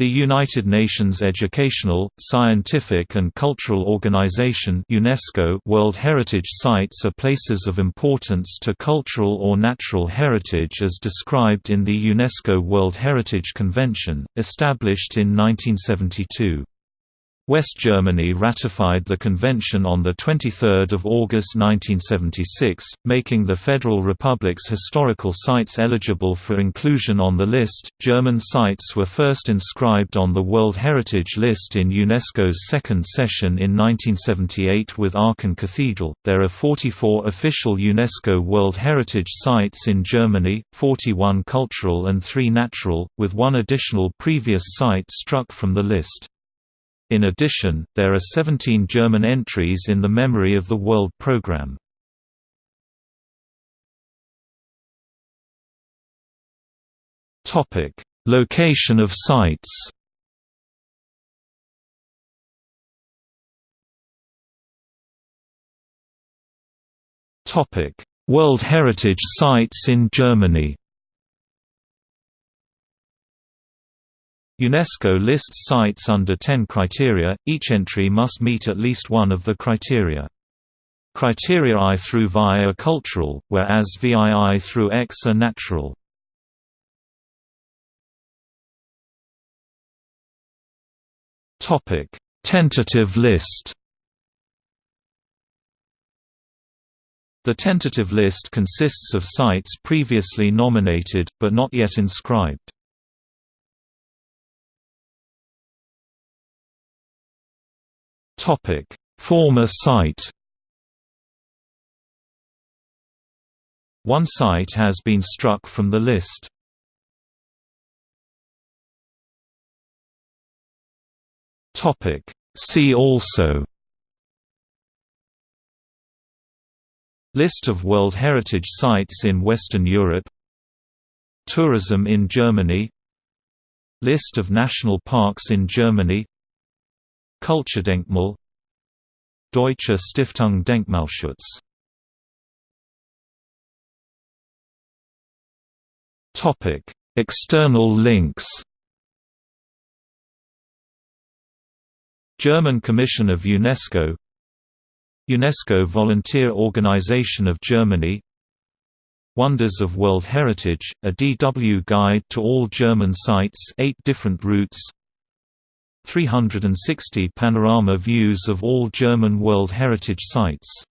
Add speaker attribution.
Speaker 1: The United Nations Educational, Scientific and Cultural Organization UNESCO World Heritage Sites are places of importance to cultural or natural heritage as described in the UNESCO World Heritage Convention, established in 1972. West Germany ratified the convention on 23 August 1976, making the Federal Republic's historical sites eligible for inclusion on the list. German sites were first inscribed on the World Heritage List in UNESCO's second session in 1978 with Aachen Cathedral. There are 44 official UNESCO World Heritage Sites in Germany, 41 cultural and 3 natural, with one additional previous site struck from the list. In addition, there are 17 German entries in the Memory of the World program. Topic: Location of sites. Topic: World Heritage Sites in Germany. UNESCO lists sites under 10 criteria, each entry must meet at least one of the criteria. Criteria I through VI are cultural, whereas VII through X are natural. Tentative list The tentative list consists of sites previously nominated, but not yet inscribed. Topic: Former site. One site has been struck from the list. Topic: See also List of World Heritage Sites in Western Europe Tourism in Germany List of national parks in Germany Kulturdenkmal Deutsche Stiftung Denkmalschutz. Topic: External links. German Commission of UNESCO. UNESCO Volunteer Organization of Germany. Wonders of World Heritage, a DW guide to all German sites 8 different routes 360 panorama views of all German World Heritage Sites